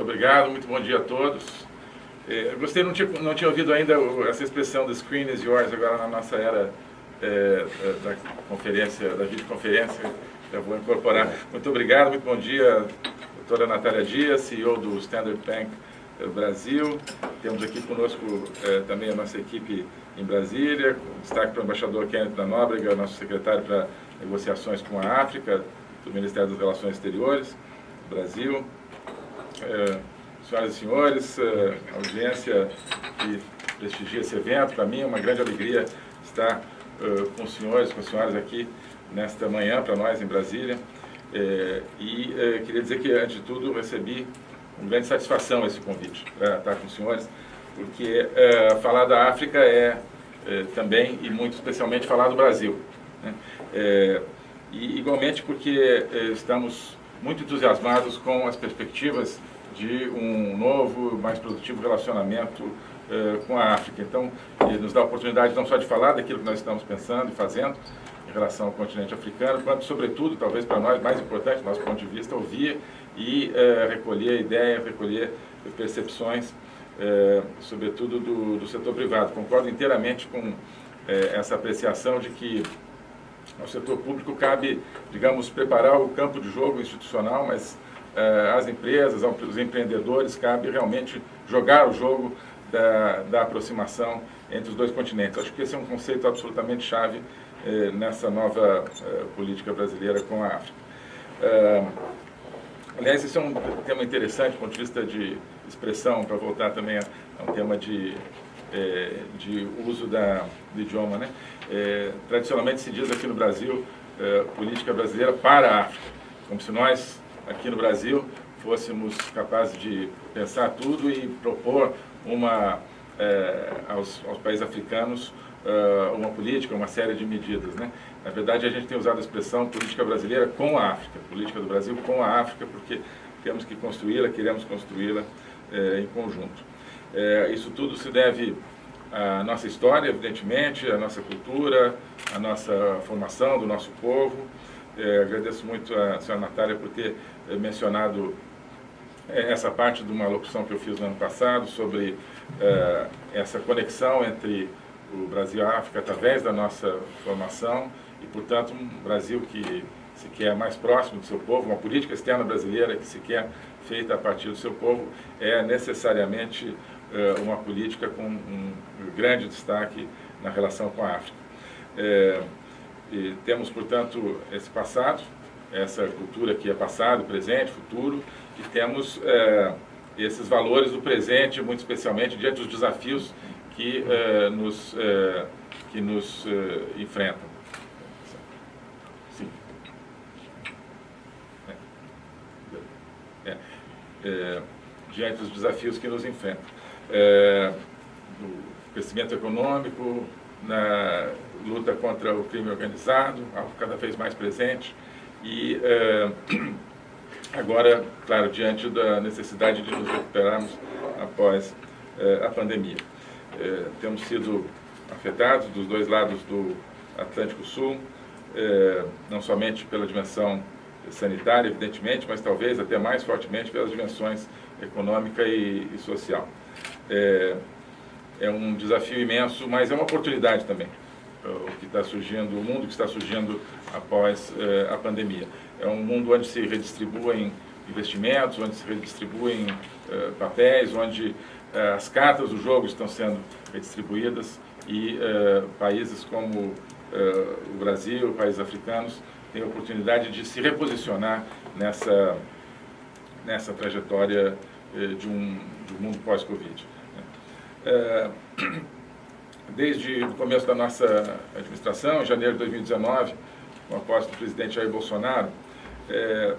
Muito obrigado, muito bom dia a todos. É, gostei, não tinha, não tinha ouvido ainda essa expressão the screen is yours agora na nossa era é, é, da conferência, da videoconferência, eu vou incorporar. Muito obrigado, muito bom dia, doutora Natália Dias, CEO do Standard Bank Brasil. Temos aqui conosco é, também a nossa equipe em Brasília, destaque para o embaixador Kenneth da Nóbrega, nosso secretário para negociações com a África, do Ministério das Relações Exteriores, Brasil. É, senhoras e senhores, é, audiência que prestigia esse evento, para mim é uma grande alegria estar é, com os senhores, com as senhoras aqui nesta manhã, para nós em Brasília. E queria dizer que, antes de tudo, recebi com grande satisfação esse convite para estar com os senhores, porque falar da África é, também, e muito especialmente, falar do Brasil. Né? E igualmente porque estamos muito entusiasmados com as perspectivas de um novo, mais produtivo relacionamento é, com a África. Então, nos dá a oportunidade não só de falar daquilo que nós estamos pensando e fazendo, em relação ao continente africano, quanto, sobretudo, talvez para nós, mais importante, do nosso ponto de vista, ouvir e é, recolher ideias, recolher percepções, é, sobretudo do, do, setor privado. Concordo inteiramente com essa apreciação de que ao setor público cabe, digamos, preparar o campo de jogo institucional, mas às empresas, aos empreendedores, cabe realmente jogar o jogo da, da aproximação entre os dois continentes. Acho que esse é um conceito absolutamente chave eh, nessa nova eh, política brasileira com a África. Eh, aliás, esse é um tema interessante do ponto de vista de expressão, para voltar também a, a um tema de, de uso da, do idioma. Né? tradicionalmente se diz aqui no Brasil, política brasileira para a África, como se nós, aqui no Brasil, fôssemos capazes de pensar tudo e propor uma, aos, aos países africanos uh, uma política, uma série de medidas. Né? Na verdade, a gente tem usado a expressão política brasileira com a África, política do Brasil com a África, porque temos que construí-la, queremos construí-la eh, em conjunto. Eh, isso tudo se deve à nossa história, evidentemente, à nossa cultura, à nossa formação do nosso povo. Eh, agradeço muito a senhora Natália por ter mencionado essa parte de uma locução que eu fiz no ano passado sobre essa conexão entre o Brasil e a África através da nossa formação e, portanto, um Brasil que se quer mais próximo do seu povo, uma política externa brasileira que se quer feita a partir do seu povo, é necessariamente uma política com um grande destaque na relação com a África. É, temos, portanto, esse passado, essa cultura que é passado, presente, futuro, e temos é, esses valores do presente, muito especialmente diante dos desafios que uh, nos, uh, que nos enfrentam. Sim. É. É. diante dos desafios que nos enfrentam. do crescimento econômico, na luta contra o crime organizado, algo cada vez mais presente, e agora, claro, diante da necessidade de nos recuperarmos após a pandemia. É, temos sido afetados dos dois lados do Atlântico Sul, não somente pela dimensão sanitária, evidentemente, mas talvez até mais fortemente pelas dimensões econômica e, e social. É, é, um desafio imenso, mas é uma oportunidade também, o que está surgindo, o mundo que está surgindo após é, a pandemia. É um mundo onde se redistribuem investimentos, onde se redistribuem é, papéis, onde é, as cartas do jogo estão sendo redistribuídas e uh, países como uh, o Brasil, países africanos, têm a oportunidade de se reposicionar nessa, nessa trajetória de, um, de um mundo pós-Covid. Né? desde o começo da nossa administração, em janeiro de 2019, com a posse do presidente Jair Bolsonaro,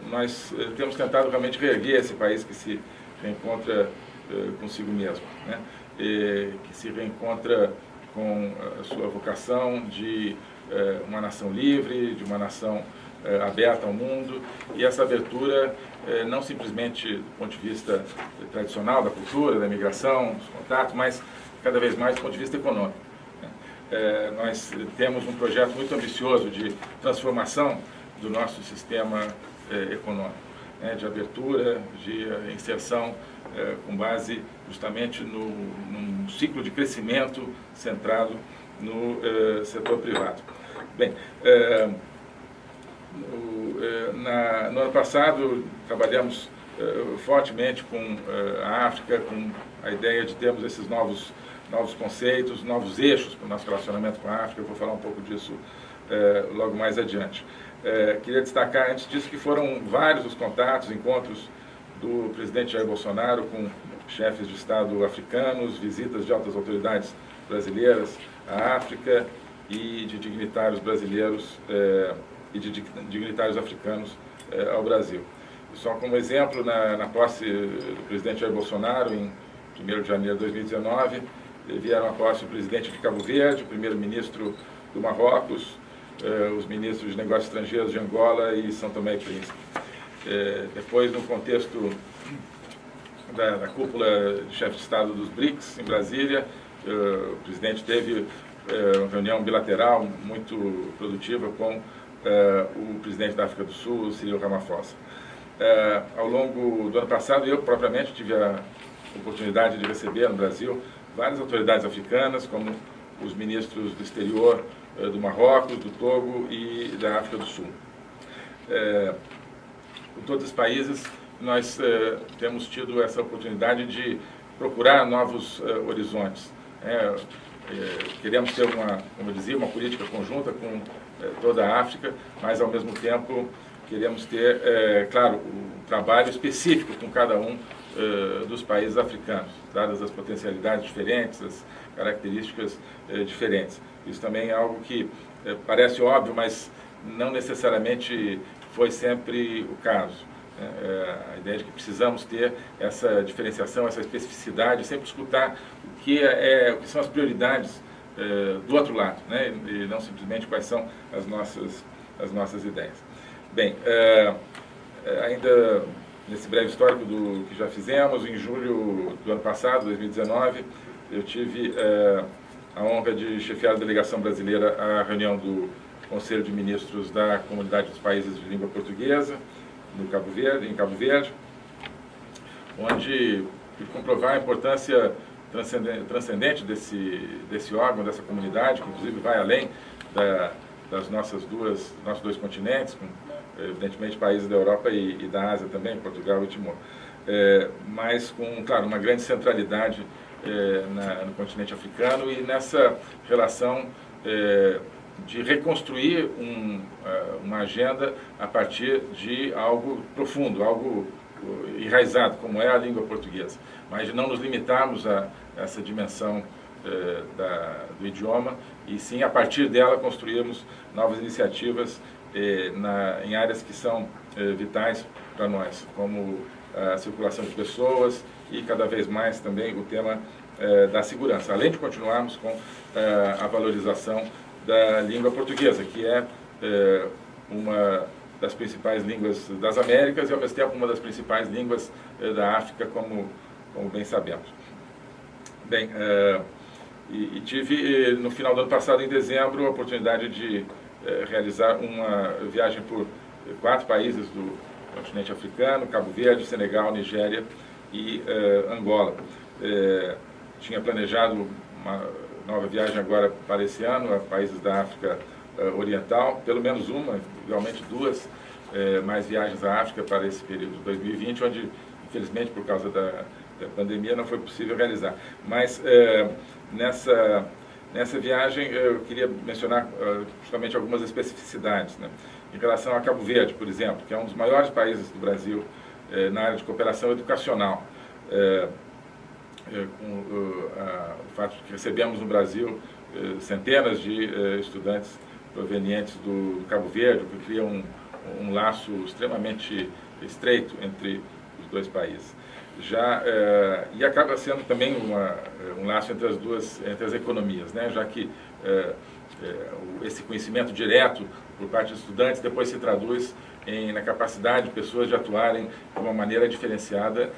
nós temos tentado realmente reerguer esse país que se reencontra eh, consigo mesmo, né? E, que se reencontra com a sua vocação de eh, uma nação livre, de uma nação eh, aberta ao mundo, e essa abertura não simplesmente do ponto de vista tradicional da cultura, da imigração, dos contatos, mas cada vez mais do ponto de vista econômico. Né? nós temos um projeto muito ambicioso de transformação do nosso sistema econômico. né, de abertura, de inserção com base justamente no, num ciclo de crescimento centrado no setor privado. Bem, no, na, no ano passado trabalhamos fortemente com a África, com a ideia de termos esses novos novos conceitos, novos eixos para o nosso relacionamento com a África. Eu vou falar um pouco disso é, logo mais adiante. É, queria destacar, antes disso, que foram vários os contatos, encontros do presidente Jair Bolsonaro com chefes de Estado africanos, visitas de altas autoridades brasileiras à África e de dignitários brasileiros é, e de dignitários africanos ao Brasil. Só como exemplo, na, na posse do presidente Jair Bolsonaro, em 1 de janeiro de 2019, vieram a posse o presidente de Cabo Verde, o primeiro-ministro do Marrocos, eh, os ministros de negócios estrangeiros de Angola e São Tomé e Príncipe. Eh, depois, no contexto da, da cúpula de chefe de Estado dos BRICS, em Brasília, eh, o presidente teve uma reunião bilateral muito produtiva com o presidente da África do Sul, Cyril Ramaphosa. ao longo do ano passado, eu propriamente tive a oportunidade de receber no Brasil várias autoridades africanas, como os ministros do exterior eh, do Marrocos, do Togo e da África do Sul. É, com todos os países, nós é, temos tido essa oportunidade de procurar novos é, horizontes. É, queremos ter uma, como eu dizia, uma política conjunta com toda a África, mas ao mesmo tempo queremos ter, claro, um trabalho específico com cada um uh, dos países africanos, dadas as potencialidades diferentes, as características uh, diferentes. Isso também é algo que uh, parece óbvio, mas não necessariamente foi sempre o caso. Né? a ideia de que precisamos ter essa diferenciação, essa especificidade, sempre escutar o que, é, é o que são as prioridades do outro lado, né? e não simplesmente quais são as nossas, as nossas ideias. Bem, ainda nesse breve histórico do que já fizemos, em julho do ano passado, 2019, eu tive é, a honra de chefiar a delegação brasileira à reunião do Conselho de Ministros da Comunidade dos Países de Língua Portuguesa, no Cabo Verde, em Cabo Verde, onde comprovar a importância transcendente desse, desse órgão, dessa comunidade, que inclusive vai além da, das nossas duas, nossos dois continentes, com evidentemente países da Europa e, e da Ásia também, Portugal e Timor. É, mas com, claro, uma grande centralidade é, na, no continente africano e nessa relação é, de reconstruir um, é, uma agenda a partir de algo profundo, algo enraizado, como é a língua portuguesa, mas não nos limitarmos a essa dimensão é, da, do idioma e sim, a partir dela, construirmos novas iniciativas eh, na, em áreas que são eh, vitais para nós, como a circulação de pessoas e cada vez mais também o tema eh, da segurança, além de continuarmos com eh, a valorização da língua portuguesa, que é eh, uma das principais línguas das Américas e ao mesmo tempo uma das principais línguas eh, da África, como, como bem sabemos. Bem, e, e tive no final do ano passado, em dezembro, a oportunidade de é, realizar uma viagem por quatro países do continente africano, Cabo Verde, Senegal, Nigéria e é, Angola. É, tinha planejado uma nova viagem agora para esse ano a países da África Oriental, pelo menos uma, realmente duas, mais viagens à África para esse período de 2020, onde, infelizmente, por causa da, da pandemia, não foi possível realizar. Mas nessa Nessa viagem, eu queria mencionar uh, justamente algumas especificidades. Né? Em relação a Cabo Verde, por exemplo, que é um dos maiores países do Brasil eh, na área de cooperação educacional. Eh, eh, com o fato de que recebemos no Brasil centenas de estudantes provenientes do, Cabo Verde, o que cria um, um laço extremamente estreito entre os dois países já é, e acaba sendo também uma, um laço entre as duas entre as economias, né? Já que é, é, esse conhecimento direto por parte dos estudantes depois se traduz em, na capacidade de pessoas de atuarem de uma maneira diferenciada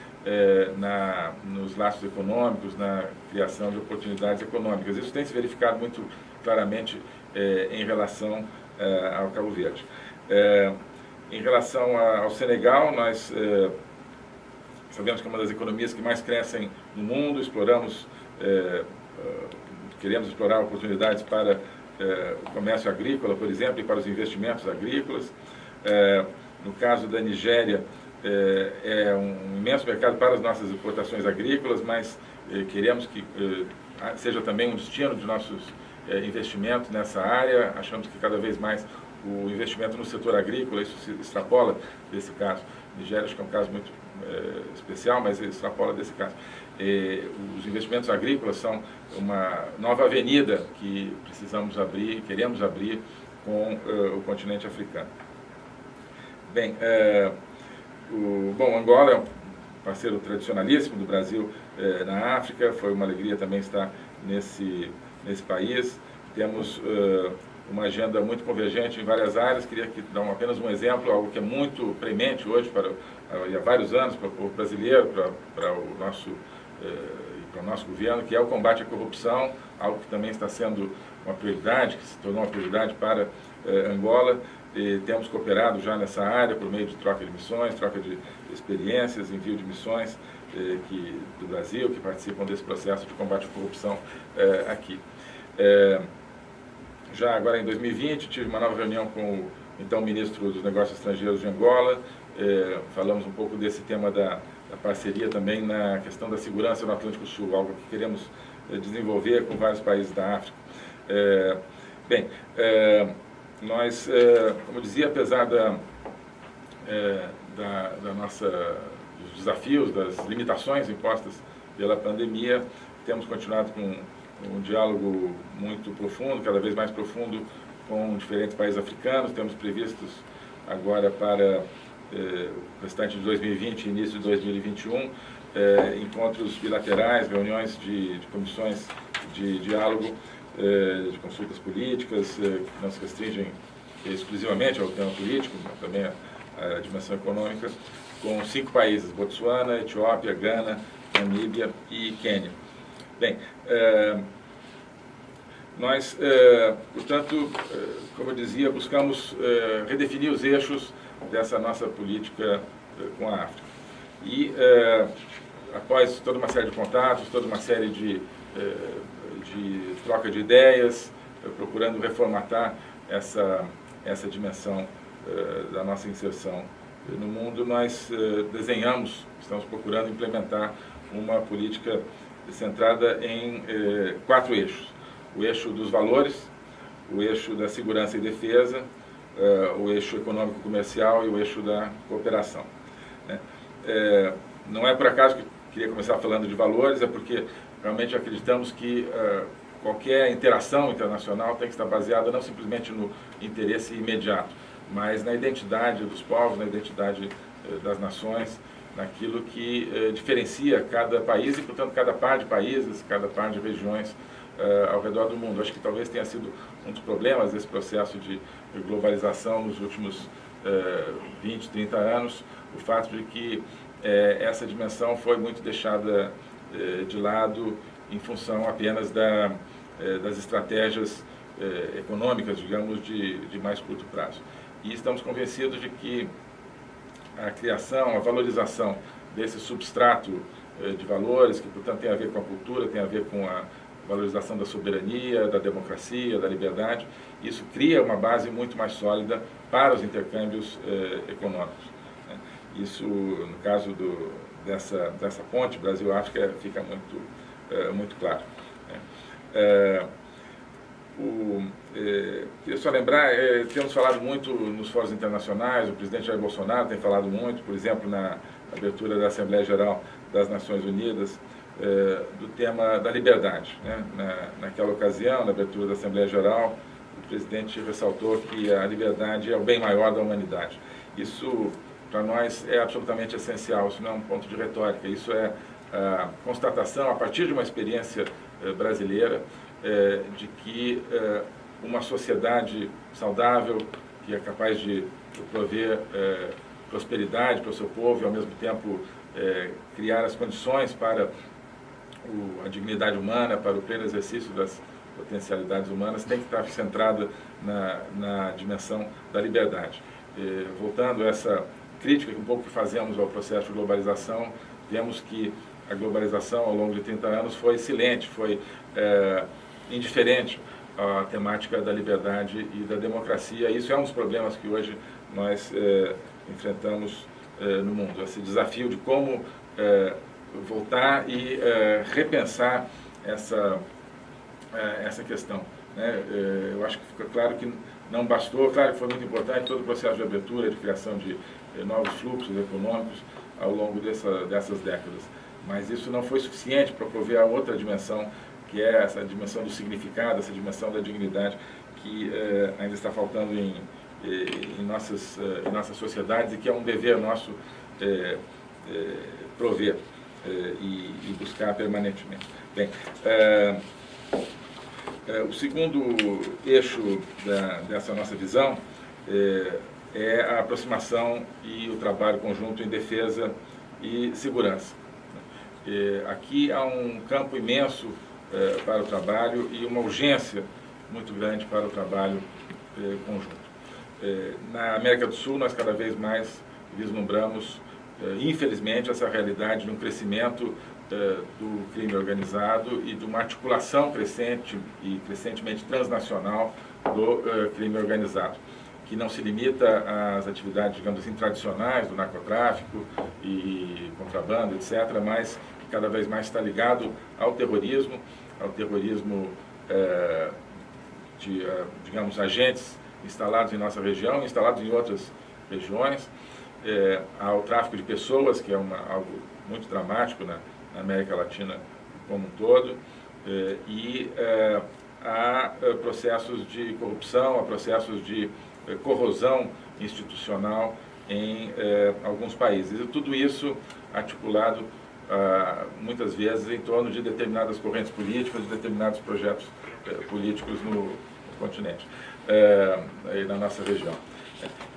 na, nos laços econômicos, na criação de oportunidades econômicas. Isso tem se verificado muito claramente em relação ao Cabo Verde. em relação ao Senegal, nós é, sabemos que é uma das economias que mais crescem no mundo, exploramos, é, queremos explorar oportunidades para o comércio agrícola, por exemplo, e para os investimentos agrícolas. no caso da Nigéria, é, um imenso mercado para as nossas exportações agrícolas, mas queremos que seja também um destino de nossos investimentos nessa área. Achamos que cada vez mais o investimento no setor agrícola, isso se extrapola desse caso. Nigéria acho que é um caso muito é, especial, mas extrapola desse caso. E, os investimentos agrícolas são uma nova avenida que precisamos abrir, queremos abrir com uh, o continente africano. Bem, o, bom, Angola é um parceiro tradicionalíssimo do Brasil na África, foi uma alegria também estar nesse, nesse país. Temos uma agenda muito convergente em várias áreas. Queria aqui dar apenas um exemplo, algo que é muito premente hoje, para, há vários anos, para o povo brasileiro, para, para o nosso eh, para o nosso governo, que é o combate à corrupção, algo que também está sendo uma prioridade, que se tornou uma prioridade para eh, Angola. E temos cooperado já nessa área por meio de troca de missões, troca de experiências, envio de missões eh, que, do Brasil, que participam desse processo de combate à corrupção eh, aqui. Já agora em 2020, tive uma nova reunião com o então ministro dos Negócios Estrangeiros de Angola, é, falamos um pouco desse tema da, da, parceria também na questão da segurança no Atlântico Sul, algo que queremos é, desenvolver com vários países da África. É, bem, nós, como eu dizia, apesar da, da, da nossa, dos desafios, das limitações impostas pela pandemia, temos continuado com um diálogo muito profundo, cada vez mais profundo, com diferentes países africanos. Temos previstos agora para eh, o restante de 2020 e início de 2021, eh, encontros bilaterais, reuniões de, de comissões de diálogo, eh, de consultas políticas, eh, que não se restringem exclusivamente ao tema político, mas também à, à dimensão econômica, com cinco países, Botsuana, Etiópia, Gana, Namíbia e Quênia. Bem, é, nós, é, portanto, é, como eu dizia, buscamos redefinir os eixos dessa nossa política com a África. E, após toda uma série de contatos, toda uma série de, de troca de ideias, procurando reformatar essa, essa dimensão da nossa inserção no mundo, nós desenhamos, estamos procurando implementar uma política centrada em eh, quatro eixos. O eixo dos valores, o eixo da segurança e defesa, eh, o eixo econômico-comercial e o eixo da cooperação. Né? Eh, não é por acaso que queria começar falando de valores, é porque realmente acreditamos que eh, qualquer interação internacional tem que estar baseada não simplesmente no interesse imediato, mas na identidade dos povos, na identidade eh, das nações, naquilo que eh, diferencia cada país e, portanto, cada par de países, cada par de regiões eh, ao redor do mundo. Acho que talvez tenha sido um dos problemas desse processo de globalização nos últimos eh, 20, 30 anos, o fato de que eh, essa dimensão foi muito deixada eh, de lado em função apenas da, eh, das estratégias econômicas, digamos, de, de mais curto prazo. E estamos convencidos de que a criação, a valorização desse substrato eh, de valores, que portanto tem a ver com a cultura, tem a ver com a valorização da soberania, da democracia, da liberdade, isso cria uma base muito mais sólida para os intercâmbios eh, econômicos. Né? Isso, no caso do, dessa, dessa ponte Brasil-África, fica muito, eh, muito claro. Né? Eh, o, é, queria só lembrar, é, temos falado muito nos fóruns internacionais, o presidente Jair Bolsonaro tem falado muito, por exemplo, na abertura da Assembleia Geral das Nações Unidas, é, do tema da liberdade. Né? Na, naquela ocasião, na abertura da Assembleia Geral, o presidente ressaltou que a liberdade é o bem maior da humanidade. Isso, para nós, é absolutamente essencial, isso não é um ponto de retórica, isso é a constatação, a partir de uma experiência é, brasileira, é, de que é, uma sociedade saudável, que é capaz de prover é, prosperidade para o seu povo e, ao mesmo tempo, é, criar as condições para o, a dignidade humana, para o pleno exercício das potencialidades humanas, tem que estar centrada na, na dimensão da liberdade. voltando a essa crítica que um pouco que fazemos ao processo de globalização, vemos que a globalização ao longo de 30 anos foi silente, foi é, indiferente à temática da liberdade e da democracia. Isso é um dos problemas que hoje nós é, enfrentamos é, no mundo, esse desafio de como é, voltar e repensar essa, essa questão. Né? eu acho que fica claro que não bastou, claro que foi muito importante todo o processo de abertura, de criação de novos fluxos econômicos ao longo dessa, dessas décadas mas isso não foi suficiente para prover a outra dimensão, que é essa dimensão do significado, essa dimensão da dignidade, que eh, ainda está faltando em, eh, em, nossas, eh, em nossas sociedades e que é um dever nosso prover e, e, buscar permanentemente. Bem, o segundo eixo da, dessa nossa visão é a aproximação e o trabalho conjunto em defesa e segurança. Aqui há um campo imenso é, para o trabalho e uma urgência muito grande para o trabalho é, conjunto. na América do Sul, nós cada vez mais vislumbramos, infelizmente, essa realidade de um crescimento do crime organizado e de uma articulação crescente e crescentemente transnacional do crime organizado que não se limita às atividades, digamos assim, tradicionais do narcotráfico e contrabando, etc., mas cada vez mais está ligado ao terrorismo, ao terrorismo é, de, é, digamos, agentes instalados em nossa região, instalados em outras regiões, é, ao tráfico de pessoas, que é uma, algo muito dramático na, na América Latina como um todo, é, e é, a é, processos de corrupção, a processos de corrosão institucional em alguns países. E tudo isso articulado ah, muitas vezes em torno de determinadas correntes políticas, de determinados projetos eh, políticos no, continente, eh, na nossa região.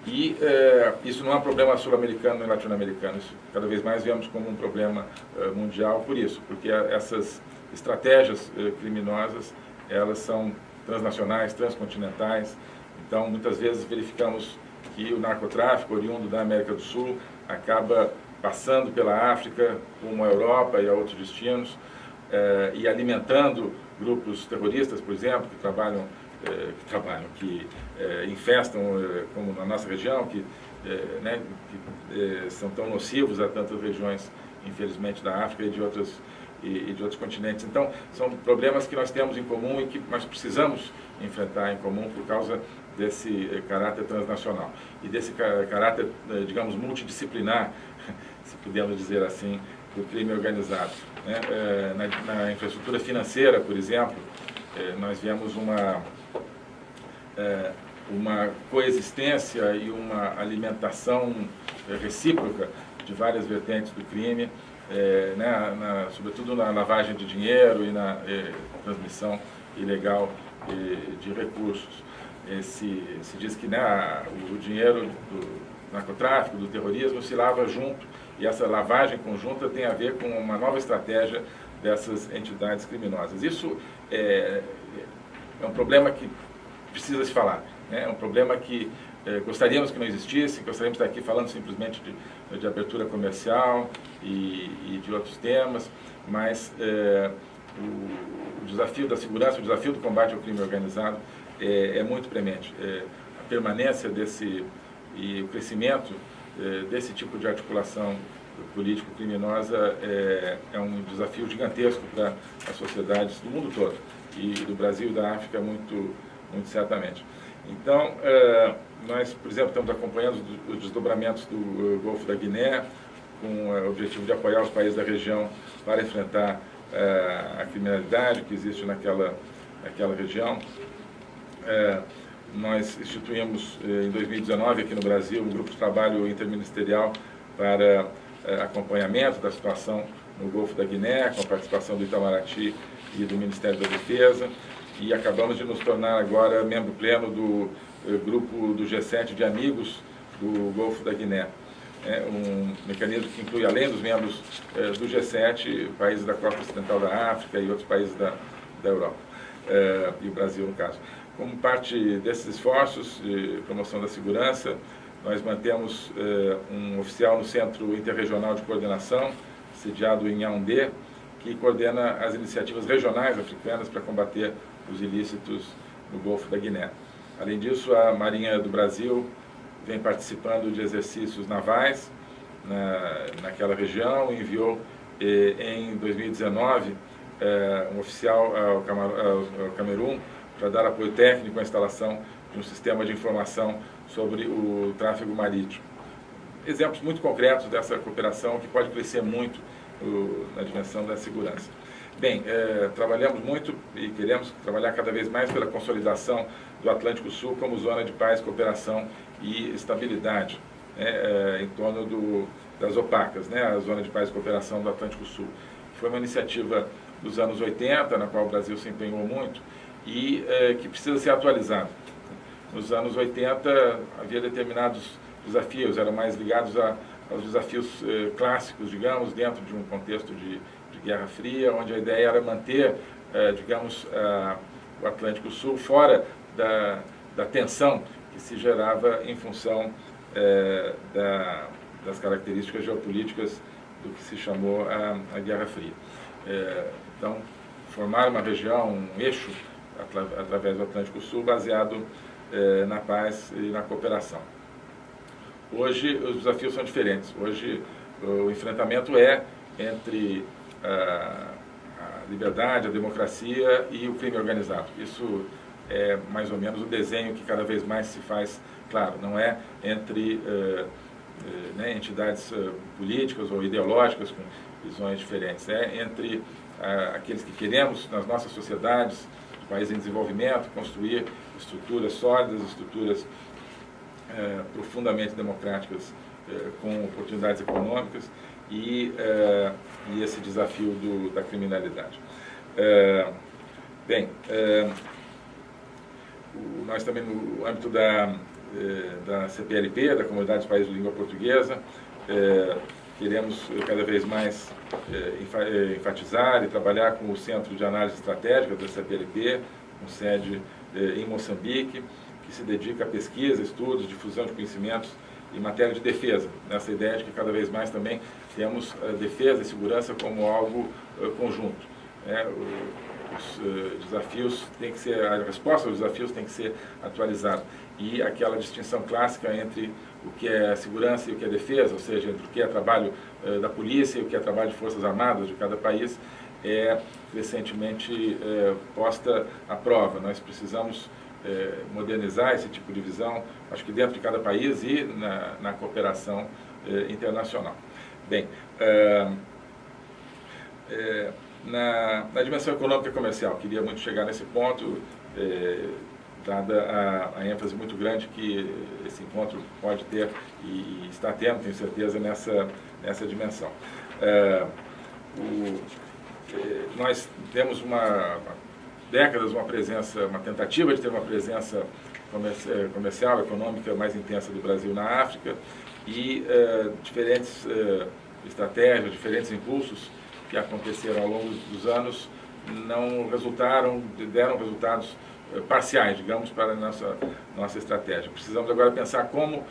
E eh, isso não é um problema sul-americano nem latino-americano, isso cada vez mais vemos como um problema mundial por isso, porque essas estratégias criminosas, elas são transnacionais, transcontinentais, então muitas vezes verificamos que o narcotráfico oriundo da América do Sul acaba passando pela África, como a Europa e a outros destinos, eh, e alimentando grupos terroristas, por exemplo, que trabalham, eh, que, trabalham, que eh, infestam, como na nossa região, que, né, que são tão nocivos a tantas regiões, infelizmente, da África e de outras e, de outros continentes. Então, são problemas que nós temos em comum e que nós precisamos enfrentar em comum por causa desse caráter transnacional e desse caráter, digamos, multidisciplinar se pudermos dizer assim, do crime organizado. Né? É, na, na, infraestrutura financeira, por exemplo, é, nós vemos uma, é, uma coexistência e uma alimentação recíproca de várias vertentes do crime, né, na, sobretudo na lavagem de dinheiro e na transmissão ilegal de recursos. Se, se diz que né, o dinheiro do narcotráfico, do terrorismo, se lava junto e essa lavagem conjunta tem a ver com uma nova estratégia dessas entidades criminosas. Isso é, é um problema que precisa se falar. Né? É um problema que é, gostaríamos que não existisse, gostaríamos de estar aqui falando simplesmente de, de abertura comercial e, e, de outros temas, mas é, o, o, desafio da segurança, o desafio do combate ao crime organizado é, é muito premente. É, a permanência desse e o crescimento desse tipo de articulação político-criminosa é, é, um desafio gigantesco para as sociedades do mundo todo, e do Brasil e da África muito, muito certamente. Então, é, nós, por exemplo, estamos acompanhando os desdobramentos do Golfo da Guiné, com o objetivo de apoiar os países da região para enfrentar a criminalidade que existe naquela, naquela região. Nós instituímos eh, em 2019 aqui no Brasil um grupo de trabalho interministerial para eh, acompanhamento da situação no Golfo da Guiné, com a participação do Itamaraty e do Ministério da Defesa, e acabamos de nos tornar agora membro pleno do eh, grupo do G7 de amigos do Golfo da Guiné. É um mecanismo que inclui, além dos membros do G7, países da costa ocidental da África e outros países da, da Europa, e o Brasil, no caso. Como parte desses esforços de promoção da segurança, nós mantemos um oficial no Centro Interregional de Coordenação, sediado em Yaoundé, que coordena as iniciativas regionais africanas para combater os ilícitos no Golfo da Guiné. Além disso, a Marinha do Brasil vem participando de exercícios navais na, naquela região, enviou eh, em 2019 eh, um oficial ao, ao Camerun para dar apoio técnico à instalação de um sistema de informação sobre o tráfego marítimo. Exemplos muito concretos dessa cooperação que pode crescer muito o, na dimensão da segurança. Bem, é, trabalhamos muito e queremos trabalhar cada vez mais pela consolidação do Atlântico Sul como zona de paz, cooperação e estabilidade né, é, em torno do, das opacas, né, a Zona de Paz e Cooperação do Atlântico Sul. Foi uma iniciativa dos anos 80, na qual o Brasil se empenhou muito e é, que precisa ser atualizada. Nos anos 80 havia determinados desafios, eram mais ligados a, aos desafios é, clássicos, digamos, dentro de um contexto de Guerra Fria, onde a ideia era manter, eh, digamos, o Atlântico Sul fora da, da tensão que se gerava em função eh, da, das características geopolíticas do que se chamou a, a Guerra Fria. Então, formar uma região, um eixo, através do Atlântico Sul, baseado na paz e na cooperação. Hoje, os desafios são diferentes. Hoje, o enfrentamento é entre a, liberdade, a democracia e o crime organizado. Isso é mais ou menos o desenho que cada vez mais se faz claro, não é entre uh, uh, né, entidades uh, políticas ou ideológicas com visões diferentes, é entre aqueles que queremos nas nossas sociedades, países em desenvolvimento, construir estruturas sólidas, estruturas profundamente democráticas com oportunidades econômicas e, uh, e esse desafio do, da criminalidade. Bem, uh, nós também no âmbito da, da CPLP, da Comunidade dos Países de Língua Portuguesa, queremos cada vez mais enfatizar e trabalhar com o Centro de Análise Estratégica da CPLP, com sede em Moçambique, que se dedica a pesquisa, estudos, difusão de conhecimentos em matéria de defesa, nessa ideia de que cada vez mais também temos defesa e segurança como algo conjunto. Né? Os desafios têm que ser, a resposta aos desafios tem que ser atualizada. E aquela distinção clássica entre o que é segurança e o que é defesa, ou seja, entre o que é trabalho uh, da polícia e o que é trabalho de forças armadas de cada país, é recentemente posta à prova. Nós precisamos modernizar esse tipo de visão, acho que dentro de cada país e na, na cooperação internacional. Bem, é, é, na, na, dimensão econômica e comercial, queria muito chegar nesse ponto, dada a, a, ênfase muito grande que esse encontro pode ter e está tendo, tenho certeza, nessa, nessa dimensão. O, nós temos uma, décadas uma presença, uma tentativa de ter uma presença comercial, econômica mais intensa do Brasil na África, e uh, diferentes estratégias, diferentes impulsos que aconteceram ao longo dos anos não resultaram, deram resultados parciais, digamos, para a nossa, nossa estratégia. Precisamos agora pensar como,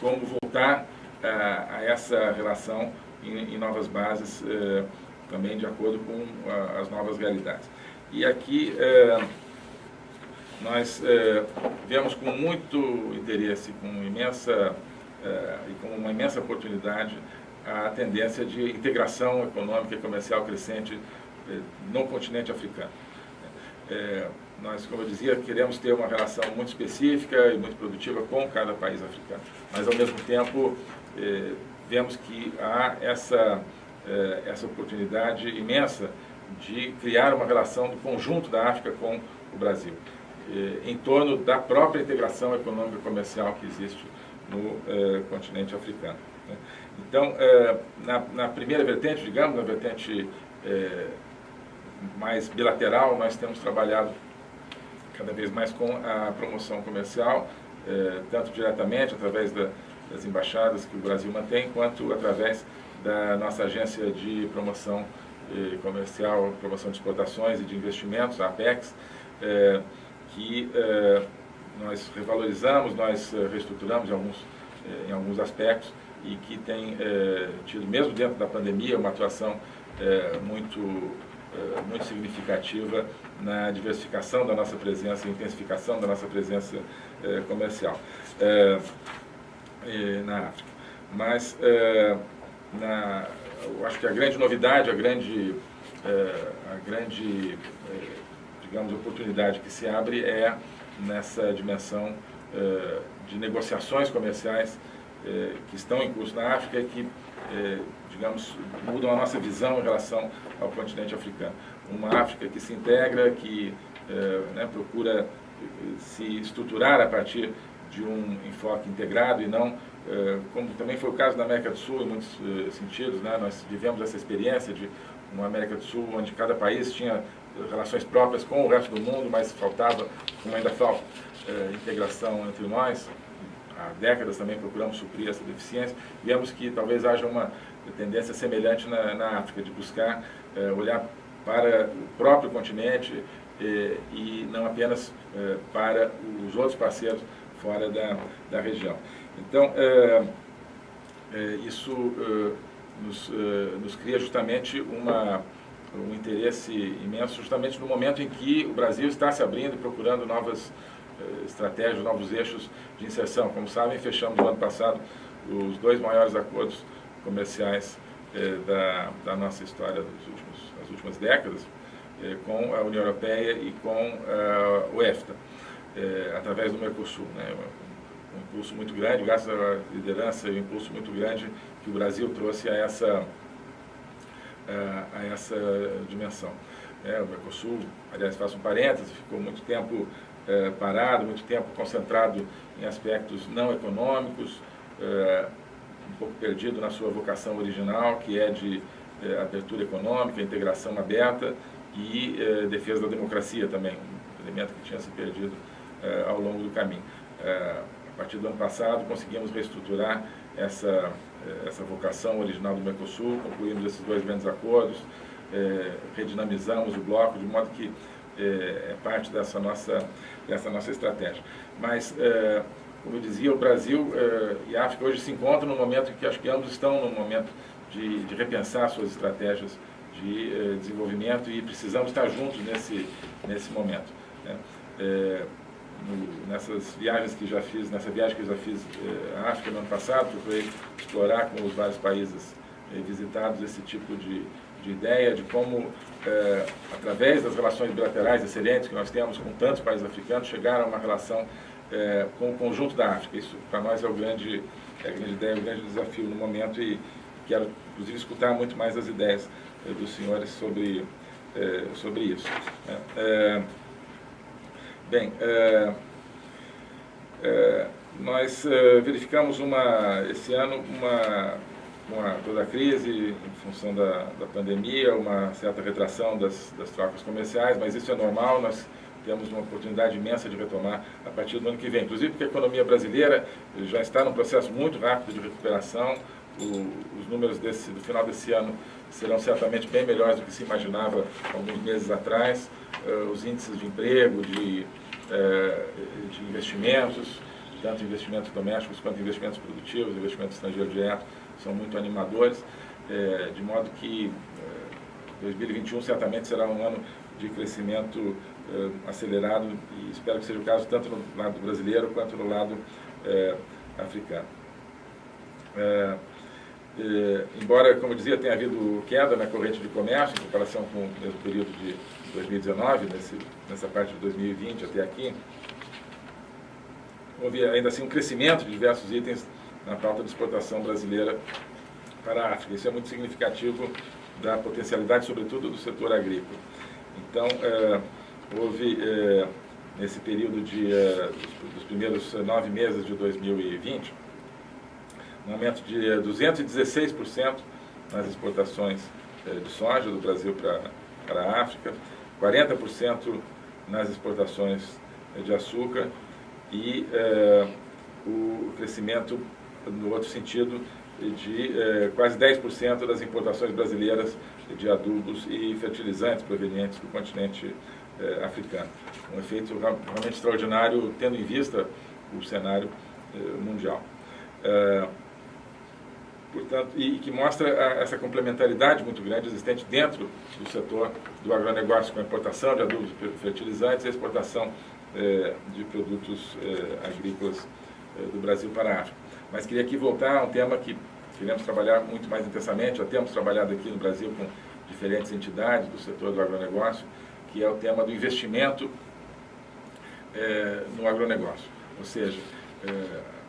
como voltar a essa relação em, em novas bases, também de acordo com as novas realidades. E aqui nós vemos com muito interesse, com imensa é, e com uma imensa oportunidade a tendência de integração econômica e comercial crescente é, no continente africano. É, nós, como eu dizia, queremos ter uma relação muito específica e muito produtiva com cada país africano, mas ao mesmo tempo é, vemos que há essa, é, essa oportunidade imensa de criar uma relação do conjunto da África com o Brasil, é, em torno da própria integração econômica e comercial que existe no eh, continente africano. Né? Então, eh, na, na, primeira vertente, digamos, na vertente eh, mais bilateral, nós temos trabalhado cada vez mais com a promoção comercial, tanto diretamente através da, das embaixadas que o Brasil mantém, quanto através da nossa agência de promoção comercial, promoção de exportações e de investimentos, a Apex, que nós revalorizamos, nós reestruturamos em alguns, em alguns aspectos e que tem tido, mesmo dentro da pandemia, uma atuação muito, muito significativa na diversificação da nossa presença, intensificação da nossa presença comercial na África. Mas na, eu acho que a grande novidade, a grande, a grande digamos, oportunidade que se abre é nessa dimensão eh, de negociações comerciais eh, que estão em curso na África e que, eh, digamos, mudam a nossa visão em relação ao continente africano. Uma África que se integra, que né, procura se estruturar a partir de um enfoque integrado e não, como também foi o caso da América do Sul em muitos sentidos, né, nós vivemos essa experiência de uma América do Sul onde cada país tinha relações próprias com o resto do mundo, mas faltava, como ainda falta, eh, integração entre nós. Há décadas também procuramos suprir essa deficiência. Vemos que talvez haja uma tendência semelhante na, na África, de buscar eh, olhar para o próprio continente eh, e não apenas para os outros parceiros fora da, da região. Então, isso nos, nos cria justamente uma um interesse imenso justamente no momento em que o Brasil está se abrindo e procurando novas eh, estratégias, novos eixos de inserção. Como sabem, fechamos no ano passado os dois maiores acordos comerciais eh, da, da, nossa história últimos, das últimas décadas, eh, com a União Europeia e com o EFTA, através do Mercosul. Né? Um impulso muito grande, graças à liderança e um impulso muito grande que o Brasil trouxe a essa a, essa dimensão. É, o Mercosul, aliás, faço um parêntese, ficou muito tempo é, parado, muito tempo concentrado em aspectos não econômicos, é, um pouco perdido na sua vocação original, que é de é, abertura econômica, integração aberta e defesa da democracia também, um elemento que tinha se perdido ao longo do caminho. a partir do ano passado, conseguimos reestruturar essa essa vocação original do Mercosul, concluímos esses dois grandes acordos, redinamizamos o bloco, de modo que é, é parte dessa nossa, dessa nossa estratégia. Mas, é, como eu dizia, o Brasil é, e a África hoje se encontram num momento que acho que ambos estão num momento de, de repensar suas estratégias de é, desenvolvimento e precisamos estar juntos nesse, nesse momento. Né? no, nessas viagens que já fiz, nessa viagem que já fiz à África no ano passado, procurei explorar com os vários países visitados esse tipo de, de ideia de como, eh, através das relações bilaterais excelentes que nós temos com tantos países africanos, chegar a uma relação eh, com o conjunto da África. Isso, para nós, é, o grande, é a grande ideia, o grande desafio no momento e quero, inclusive, escutar muito mais as ideias eh, dos senhores sobre, sobre isso. Né? Bem, é, é, nós é, verificamos uma, esse ano uma, uma, toda a crise em função da, da pandemia, uma certa retração das, das trocas comerciais, mas isso é normal, nós temos uma oportunidade imensa de retomar a partir do ano que vem. Inclusive porque a economia brasileira já está num processo muito rápido de recuperação, o, os números desse, do final desse ano serão certamente bem melhores do que se imaginava alguns meses atrás. Uh, os índices de emprego, de, uh, de investimentos, tanto investimentos domésticos quanto investimentos produtivos, investimentos estrangeiros direto, são muito animadores, uh, de modo que 2021 certamente será um ano de crescimento acelerado e espero que seja o caso tanto no lado brasileiro quanto no lado africano. Eh, embora, como eu dizia, tenha havido queda na corrente de comércio em comparação com o mesmo período de 2019, nesse, nessa parte de 2020 até aqui, houve ainda assim um crescimento de diversos itens na pauta de exportação brasileira para a África. Isso é muito significativo da potencialidade, sobretudo, do setor agrícola. Então, eh, houve, eh, nesse período de, eh, dos, dos primeiros nove meses de 2020, um aumento de 216% eh, nas exportações de soja do Brasil para, para a África, 40% nas exportações de açúcar e o crescimento, no outro sentido, de quase 10% das importações brasileiras de adubos e fertilizantes provenientes do continente eh, africano. Um efeito realmente extraordinário, tendo em vista o cenário eh, mundial. Eh, portanto, e, que mostra a, essa complementaridade muito grande existente dentro do setor do agronegócio, com a importação de adubos e fertilizantes e a exportação eh, de produtos eh, agrícolas eh, do Brasil para a África. Mas queria aqui voltar a um tema que queremos trabalhar muito mais intensamente, já temos trabalhado aqui no Brasil com diferentes entidades do setor do agronegócio, que é o tema do investimento no agronegócio. Ou seja,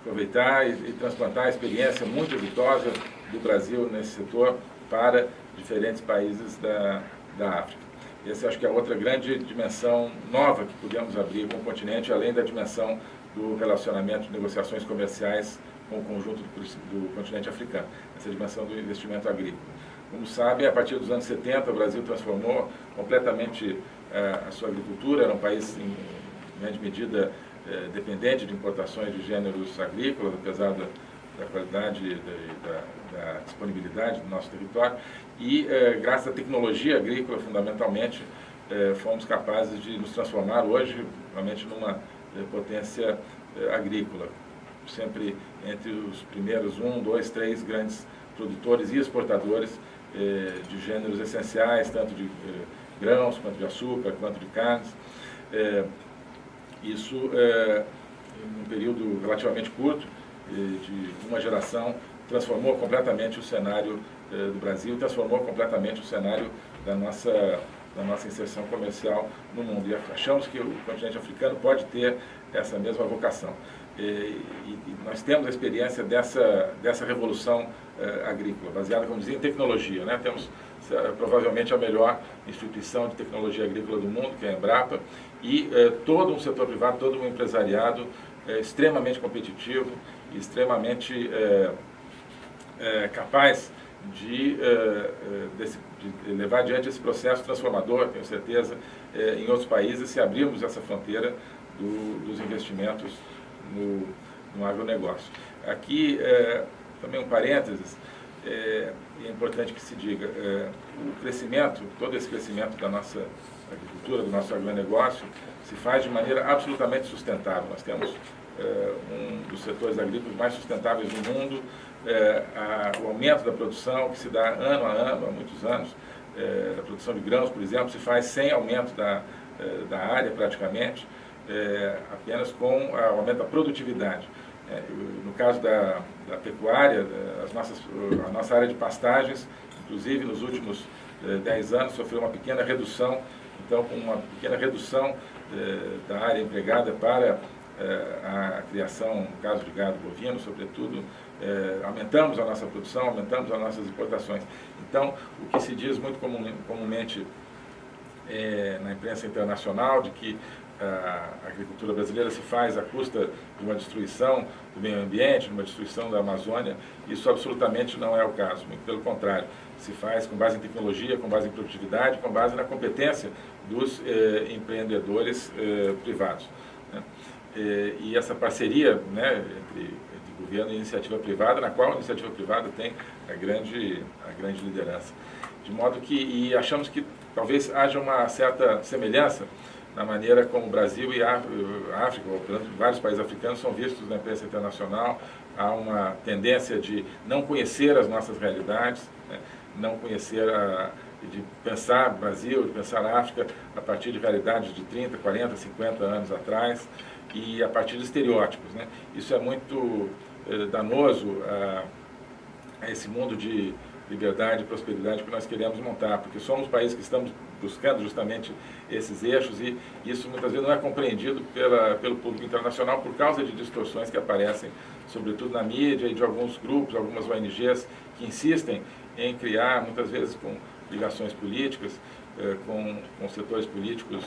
aproveitar e, e transplantar a experiência muito exitosa do Brasil nesse setor para diferentes países da, da África. Essa acho que é outra grande dimensão nova que podemos abrir com o continente, além da dimensão do relacionamento de negociações comerciais com o conjunto do, do continente africano, essa dimensão do investimento agrícola. Como sabem, a partir dos anos 70, o Brasil transformou completamente uh, a sua agricultura, era um país, em grande medida, é, dependente de importações de gêneros agrícolas, apesar da, da qualidade e da, da, disponibilidade do nosso território. E, é, graças à tecnologia agrícola, fundamentalmente, é, fomos capazes de nos transformar hoje, realmente, numa potência é, agrícola. Sempre entre os primeiros um, dois, três grandes produtores e exportadores é, de gêneros essenciais, tanto de grãos, quanto de açúcar, quanto de carnes. Isso, em um período relativamente curto, de uma geração, transformou completamente o cenário do Brasil, transformou completamente o cenário da nossa, da nossa inserção comercial no mundo. E achamos que o continente africano pode ter essa mesma vocação. E, e nós temos a experiência dessa, dessa revolução é, agrícola, baseada, como dizia, em tecnologia. Né? Temos é, provavelmente a melhor instituição de tecnologia agrícola do mundo, que é a Embrapa, e é, todo um setor privado, todo um empresariado é, extremamente competitivo extremamente é, é capaz de, é, desse, de, levar adiante esse processo transformador, tenho certeza, em outros países, se abrirmos essa fronteira do, dos investimentos no, no agronegócio. Aqui, também um parênteses, é, importante que se diga, o crescimento, todo esse crescimento da nossa agricultura, do nosso agronegócio, se faz de maneira absolutamente sustentável. Nós temos um dos setores agrícolas mais sustentáveis do mundo, é, a, o aumento da produção que se dá ano a ano, há muitos anos, é, a produção de grãos, por exemplo, se faz sem aumento da, é, da área praticamente, é, apenas com o aumento da produtividade. É, no caso da, da pecuária, é, as nossas, a nossa área de pastagens, inclusive nos últimos 10 é, anos, sofreu uma pequena redução. Então, com uma pequena redução da área empregada para a criação, no caso de gado bovino, sobretudo, aumentamos a nossa produção, aumentamos as nossas exportações. Então, o que se diz muito comumente na imprensa internacional de que a agricultura brasileira se faz à custa de uma destruição do meio ambiente, de uma destruição da Amazônia, isso absolutamente não é o caso, muito pelo contrário, se faz com base em tecnologia, com base em produtividade, com base na competência dos eh, empreendedores eh, privados. E, e, essa parceria né, entre, entre, governo e iniciativa privada, na qual a iniciativa privada tem a grande, a grande liderança. De modo que, e achamos que talvez haja uma certa semelhança na maneira como o Brasil e a África, ou vários países africanos, são vistos na imprensa internacional. Há uma tendência de não conhecer as nossas realidades, né? não conhecer, a, de pensar Brasil, de pensar África a partir de realidades de 30, 40, 50 anos atrás e a partir de estereótipos. Né? Isso é muito eh, danoso a, a esse mundo de liberdade e prosperidade que nós queremos montar, porque somos países que estamos buscando justamente esses eixos e isso muitas vezes não é compreendido pela, pelo público internacional por causa de distorções que aparecem, sobretudo na mídia e de alguns grupos, algumas ONGs que insistem em criar, muitas vezes com ligações políticas, eh, com, com setores políticos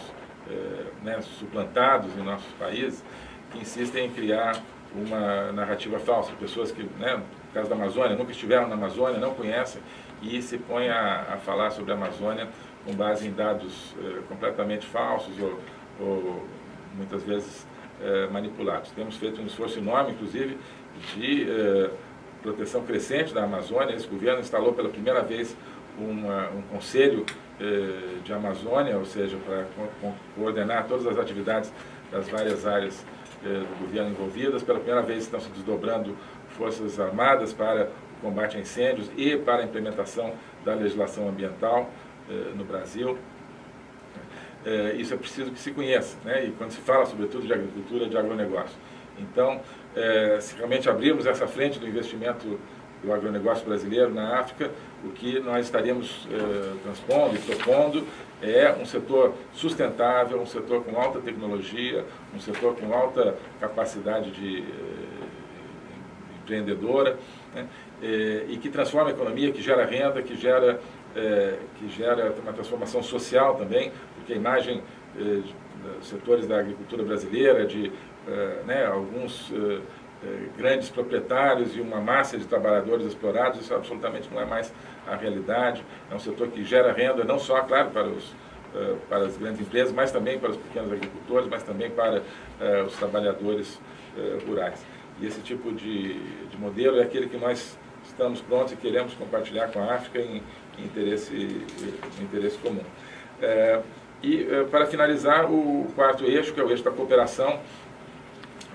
né, suplantados em nossos países, que insistem em criar uma narrativa falsa, pessoas que, né, no caso da Amazônia, nunca estiveram na Amazônia, não conhecem, e se põem a, a falar sobre a Amazônia com base em dados eh, completamente falsos ou, ou muitas vezes eh, manipulados. Temos feito um esforço enorme, inclusive, de eh, proteção crescente da Amazônia. Esse governo instalou pela primeira vez uma, um conselho de Amazônia, ou seja, para coordenar todas as atividades das várias áreas do governo envolvidas. Pela primeira vez estão se desdobrando forças armadas para o combate a incêndios e para a implementação da legislação ambiental no Brasil. isso é preciso que se conheça, né? e quando se fala sobretudo de agricultura, de agronegócio. Então, se realmente abrirmos essa frente do investimento do agronegócio brasileiro na África, o que nós estaríamos eh, transpondo e propondo é um setor sustentável, um setor com alta tecnologia, um setor com alta capacidade de eh, empreendedora, né, eh, e que transforma a economia, que gera renda, que gera, eh, que gera uma transformação social também, porque a imagem eh, dos setores da agricultura brasileira, de eh, né, alguns grandes proprietários e uma massa de trabalhadores explorados, isso absolutamente não é mais a realidade. É um setor que gera renda não só, claro, para, os, eh, para as grandes empresas, mas também para os pequenos agricultores, mas também para eh, os trabalhadores rurais. E esse tipo de, de modelo é aquele que nós estamos prontos e queremos compartilhar com a África em, em interesse, em interesse comum. e, para finalizar, o quarto eixo, que é o eixo da cooperação,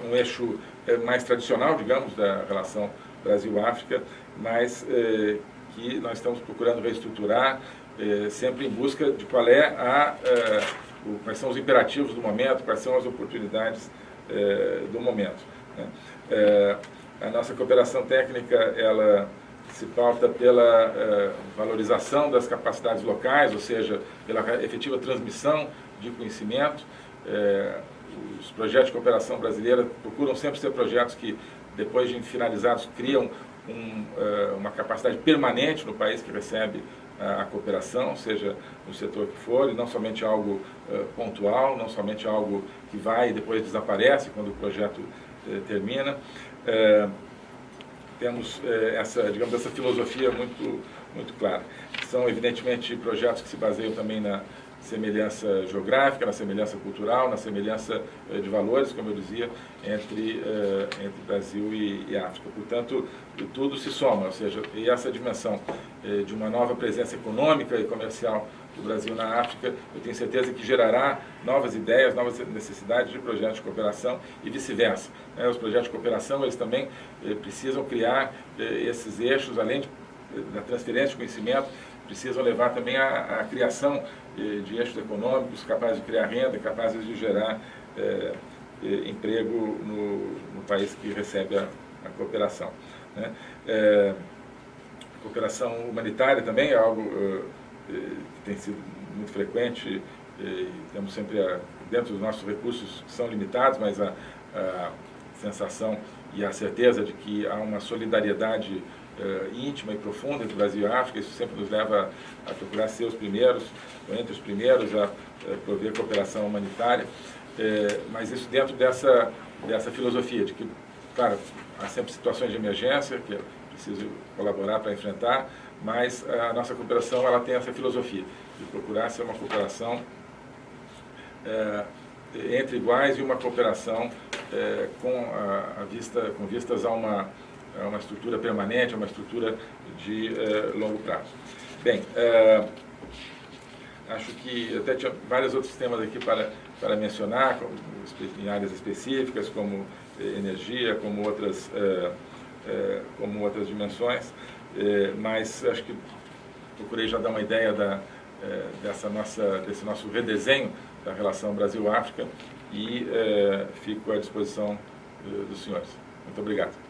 um eixo é, mais tradicional, digamos, da relação Brasil-África, mas é, que nós estamos procurando reestruturar, é, sempre em busca de qual é a, o, quais são os imperativos do momento, quais são as oportunidades do momento. Né? a nossa cooperação técnica, ela se pauta pela valorização das capacidades locais, ou seja, pela efetiva transmissão de conhecimento, os projetos de cooperação brasileira procuram sempre ser projetos que, depois de finalizados, criam um, eh, uma capacidade permanente no país que recebe a cooperação, seja no setor que for, e não somente algo uh, pontual, não somente algo que vai e depois desaparece quando o projeto termina. Temos essa, digamos, essa filosofia muito, muito clara. São, evidentemente, projetos que se baseiam também na, semelhança geográfica, na semelhança cultural, na semelhança eh, de valores, como eu dizia, entre, eh, entre Brasil e, África. Portanto, tudo se soma, ou seja, e essa dimensão eh, de uma nova presença econômica e comercial do Brasil na África, eu tenho certeza que gerará novas ideias, novas necessidades de projetos de cooperação e vice-versa. Né? Os projetos de cooperação, eles também precisam criar esses eixos, além da transferência de conhecimento, precisam levar também à, criação de, eixos econômicos capazes de criar renda, capazes de gerar é, emprego no, no, país que recebe a, a cooperação. Né? É, a cooperação humanitária também é algo é, que tem sido muito frequente, temos sempre, a, dentro dos nossos recursos que são limitados, mas a, a sensação e a certeza de que há uma solidariedade uh, íntima e profunda entre Brasil e África, isso sempre nos leva a, procurar ser os primeiros, ou entre os primeiros, a, a prover cooperação humanitária, uh, mas isso dentro dessa, dessa filosofia de que, claro, há sempre situações de emergência que é preciso colaborar para enfrentar, mas a nossa cooperação ela tem essa filosofia de procurar ser uma cooperação uh, entre iguais e uma cooperação com, a, a vista, com vistas a uma é uma estrutura permanente, é uma estrutura de eh, longo prazo. Bem, eh, acho que até tinha vários outros temas aqui para, para mencionar, em áreas específicas, como eh, energia, como outras, como outras dimensões, mas acho que procurei já dar uma ideia da, dessa nossa, desse nosso redesenho da relação Brasil-África e fico à disposição dos senhores. Muito obrigado.